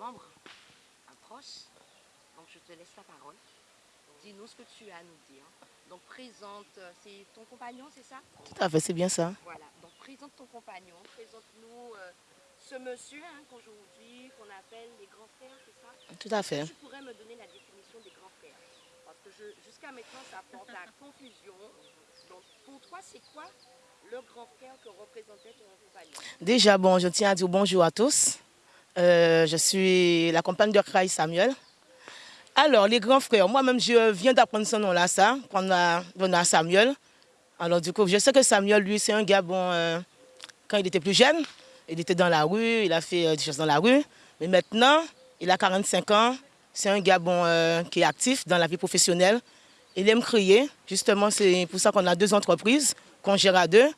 membre, un proche. Donc je te laisse la parole. Dis-nous ce que tu as à nous dire. Donc présente, euh, c'est ton compagnon, c'est ça? Tout à fait, c'est bien ça. Voilà, donc présente ton compagnon, présente-nous euh, ce monsieur hein, qu'aujourd'hui, qu'on appelle les grands frères, c'est ça? Tout à fait. Tu pourrais me donner la définition des grands frères? Parce que jusqu'à maintenant, ça porte à confusion. Donc pour toi, c'est quoi le grand frère que représentait ton compagnon? Déjà, bon, je tiens à dire bonjour à tous. Euh, je suis la compagne de Kraï Samuel. Alors, les grands frères, moi-même, je viens d'apprendre ce nom-là, ça, quand on a Samuel. Alors, du coup, je sais que Samuel, lui, c'est un gars, bon, euh, quand il était plus jeune, il était dans la rue, il a fait euh, des choses dans la rue. Mais maintenant, il a 45 ans, c'est un gars, bon, qui est actif dans la vie professionnelle. Il aime crier. Justement, c'est pour ça qu'on a deux entreprises qu'on gère à deux.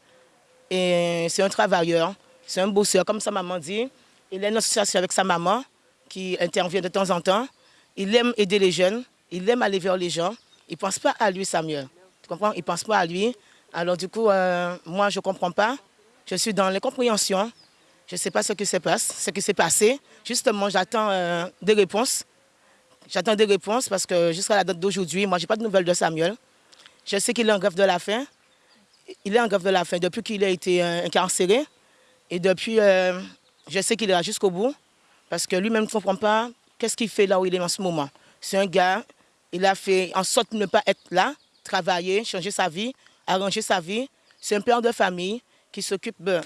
Et c'est un travailleur, c'est un bosseur, comme sa maman dit. Il a une association avec sa maman qui intervient de temps en temps. Il aime aider les jeunes, il aime aller vers les gens. Il ne pense pas à lui, Samuel. Tu comprends? Il ne pense pas à lui. Alors du coup, euh, moi, je ne comprends pas. Je suis dans l'incompréhension. Je ne sais pas ce qui se passe, ce qui s'est passé. Justement, j'attends euh, des réponses. J'attends des réponses parce que jusqu'à la date d'aujourd'hui, moi, je n'ai pas de nouvelles de Samuel. Je sais qu'il est en grève de la faim. Il est en grève de la faim depuis qu'il a été euh, incarcéré. Et depuis, je sais qu'il ira jusqu'au bout. Parce que lui-même ne comprend pas qu'est-ce qu'il fait là où il est en ce moment. C'est un gars, il a fait en sorte de ne pas être là, travailler, changer sa vie, arranger sa vie. C'est un père de famille qui s'occupe de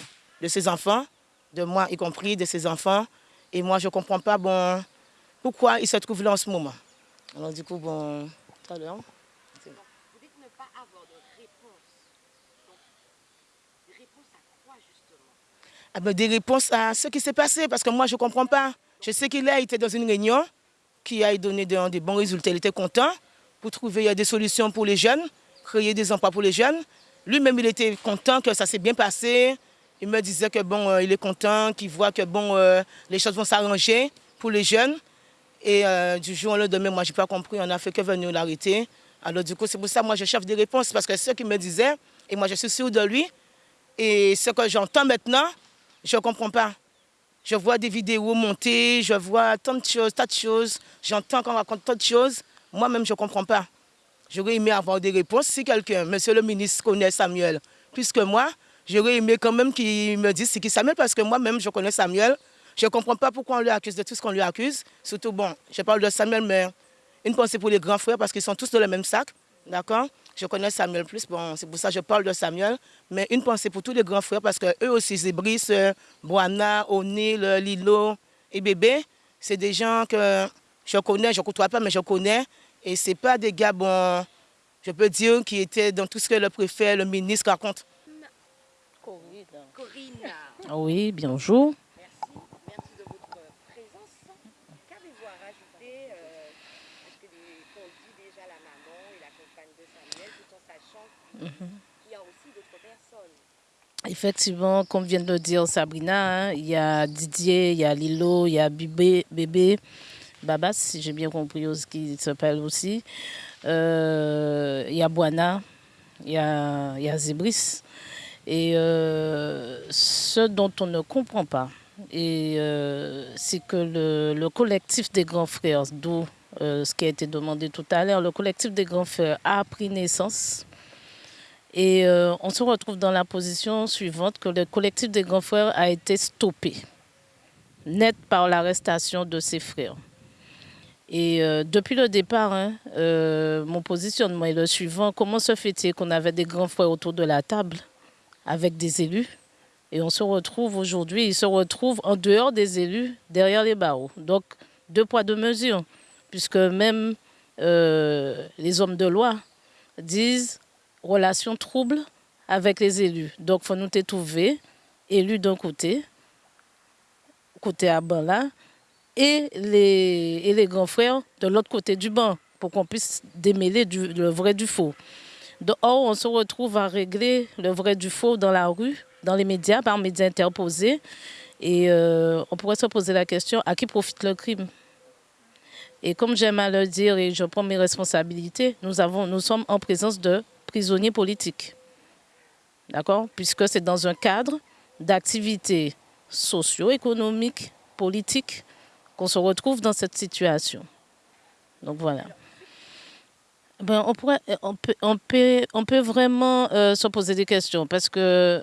ses enfants, de moi y compris, de ses enfants. Et moi, je ne comprends pas bon, pourquoi il se trouve là en ce moment. Alors du coup, bon, tout à l'heure. Vous dites ne pas avoir de réponse. Des réponses à Des réponses à ce qui s'est passé, parce que moi, je ne comprends pas. Je sais qu'il a été dans une réunion qui a donné des, bons résultats. Il était content pour trouver des solutions pour les jeunes, créer des emplois pour les jeunes. Lui-même, il était content que ça s'est bien passé. Il me disait que bon, euh, il est content, qu'il voit que bon, euh, les choses vont s'arranger pour les jeunes. Et euh, du jour au lendemain, moi, je n'ai pas compris, on n'a fait que venir l'arrêter. Alors du coup, c'est pour ça que moi, je cherche des réponses, parce que ce qu'il me disait, et moi, je suis sûre de lui, et ce que j'entends maintenant, je ne comprends pas. Je vois des vidéos montées, je vois tant de choses, tas de choses. J'entends qu'on raconte tant de choses. Moi-même, je ne comprends pas. J'aurais aimé avoir des réponses. Si quelqu'un, monsieur le ministre, connaît Samuel plus que moi, j'aurais aimé quand même qu'il me dise c'est qui Samuel, parce que moi-même, je connais Samuel. Je ne comprends pas pourquoi on lui accuse de tout ce qu'on lui accuse. Surtout, bon, je parle de Samuel, mais une pensée pour les grands frères, parce qu'ils sont tous dans le même sac. D'accord? Je connais Samuel plus, bon, c'est pour ça que je parle de Samuel. Mais une pensée pour tous les grands frères, parce qu'eux aussi, Zébris, Boana, O'Neill, Lilo et Bébé, c'est des gens que je connais, je ne côtoie pas, mais je connais. Et ce pas des gars, bon, je peux dire, qui étaient dans tout ce que le préfet, le ministre raconte. Corinne. Corinne. Oui, bonjour. Il y a aussi d'autres personnes. Effectivement, comme vient de le dire Sabrina, hein, il y a Didier, il y a Lilo, il y a Bébé, Babas, si j'ai bien compris ce qui s'appelle aussi. Euh, il y a Boana, il y a, il Zébris. Et euh, ce dont on ne comprend pas, euh, c'est que le, collectif des grands frères, d'où ce qui a été demandé tout à l'heure, le collectif des grands frères a pris naissance et euh, on se retrouve dans la position suivante que le collectif des grands frères a été stoppé, net par l'arrestation de ses frères. Et euh, depuis le départ, hein, euh, mon positionnement est le suivant. Comment se fait-il qu'on avait des grands frères autour de la table avec des élus et on se retrouve aujourd'hui, ils se retrouvent en dehors des élus, derrière les barreaux. Donc, deux poids, deux mesures, puisque même les hommes de loi disent relations troubles avec les élus. Donc, il faut nous trouver élus d'un côté, côté à banc là, et les, et les grands frères de l'autre côté du banc, pour qu'on puisse démêler le vrai du faux. Donc, or, on se retrouve à régler le vrai du faux dans la rue, dans les médias, par médias interposés. Et euh, on pourrait se poser la question, à qui profite le crime? Et comme j'aime à le dire et je prends mes responsabilités, nous, avons, nous sommes en présence de prisonniers politiques. D'accord? Puisque c'est dans un cadre d'activités socio-économiques, politiques, qu'on se retrouve dans cette situation. Donc voilà. Ben, on, on, peut, on, peut, on peut vraiment euh, se poser des questions parce que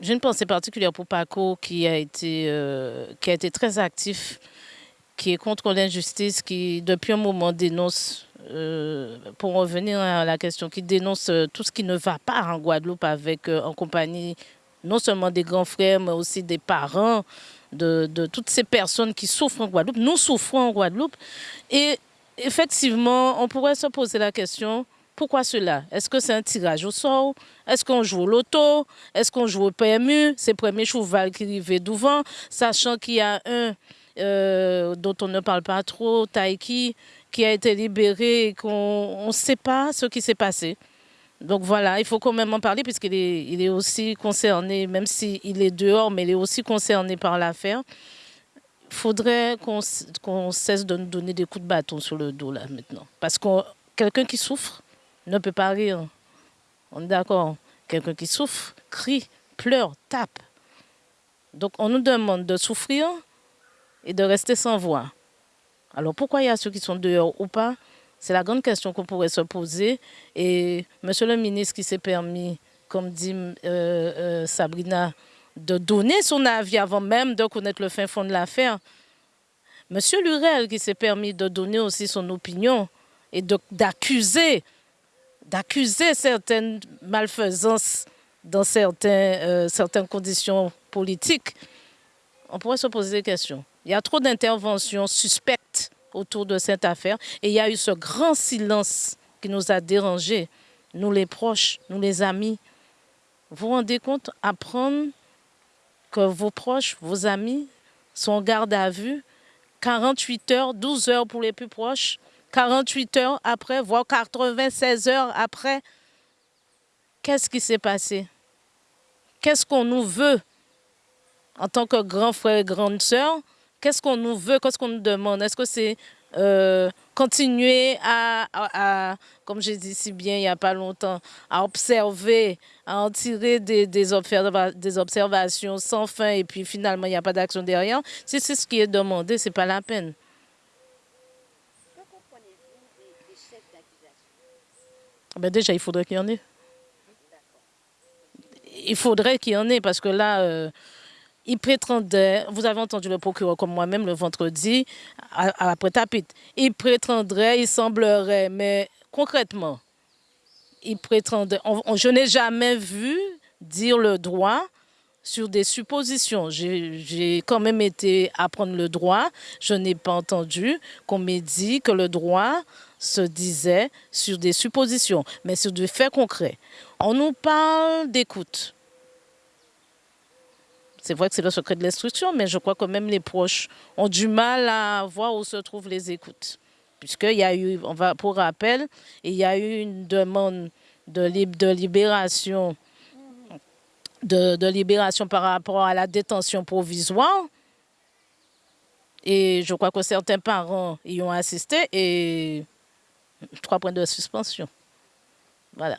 j'ai une pensée particulière pour Paco qui a été, euh, qui a été très actif, qui est contre l'injustice, qui depuis un moment dénonce, euh, pour revenir à la question, qui dénonce tout ce qui ne va pas en Guadeloupe avec, en compagnie non seulement des grands frères, mais aussi des parents, de, toutes ces personnes qui souffrent en Guadeloupe. Nous souffrons en Guadeloupe. Et effectivement, on pourrait se poser la question, pourquoi cela? Est-ce que c'est un tirage au sort? Est-ce qu'on joue au loto? Est-ce qu'on joue au PMU C'est premier cheval qui arrivait devant, sachant qu'il y a un euh, dont on ne parle pas trop, Taiki, qui a été libéré et qu'on ne sait pas ce qui s'est passé. Donc voilà, il faut quand même en parler puisqu'il est, aussi concerné, même s'il est dehors, mais il est aussi concerné par l'affaire. Il faudrait qu'on cesse de nous donner des coups de bâton sur le dos là maintenant. Parce que quelqu'un qui souffre ne peut pas rire. On est d'accord. Quelqu'un qui souffre crie, pleure, tape. Donc on nous demande de souffrir et de rester sans voix. Alors pourquoi il y a ceux qui sont dehors ou pas? C'est la grande question qu'on pourrait se poser. Et Monsieur le ministre qui s'est permis, comme dit euh, euh, Sabrina, de donner son avis avant même de connaître le fin fond de l'affaire. Monsieur Lurel qui s'est permis de donner aussi son opinion et d'accuser d'accuser certaines malfaisances dans euh, certaines conditions politiques, on pourrait se poser des questions. Il y a trop d'interventions suspectes autour de cette affaire. Et il y a eu ce grand silence qui nous a dérangés, nous les proches, nous les amis. Vous vous rendez compte, apprendre que vos proches, vos amis sont en garde à vue 48 heures, 12 heures pour les plus proches, 48 heures après, voire 96 heures après. Qu'est-ce qui s'est passé? Qu'est-ce qu'on nous veut en tant que grand frère et grande sœur? Qu'est-ce qu'on nous veut? Qu'est-ce qu'on nous demande? Est-ce que c'est euh, continuer à, comme j'ai dit si bien il n'y a pas longtemps, à observer, à en tirer des, des, observations sans fin et puis finalement il n'y a pas d'action derrière, si c'est ce qui est demandé, ce n'est pas la peine. Que comprenez-vous des, chefs d'accusation? Ben Déjà, il faudrait qu'il y en ait. Il faudrait qu'il y en ait parce que là... Euh, il prétendait, vous avez entendu le procureur comme moi-même le vendredi, après Tapit, il prétendrait, il semblerait, mais concrètement, il prétendait, je n'ai jamais vu dire le droit sur des suppositions. J'ai quand même été apprendre le droit. Je n'ai pas entendu qu'on m'ait dit que le droit se disait sur des suppositions, mais sur des faits concrets. On nous parle d'écoute. C'est vrai que c'est le secret de l'instruction, mais je crois que même les proches ont du mal à voir où se trouvent les écoutes. Puisqu'il y a eu, on va, pour rappel, il y a eu une demande de, libération de, libération par rapport à la détention provisoire. Et je crois que certains parents y ont assisté et trois points de suspension. Voilà.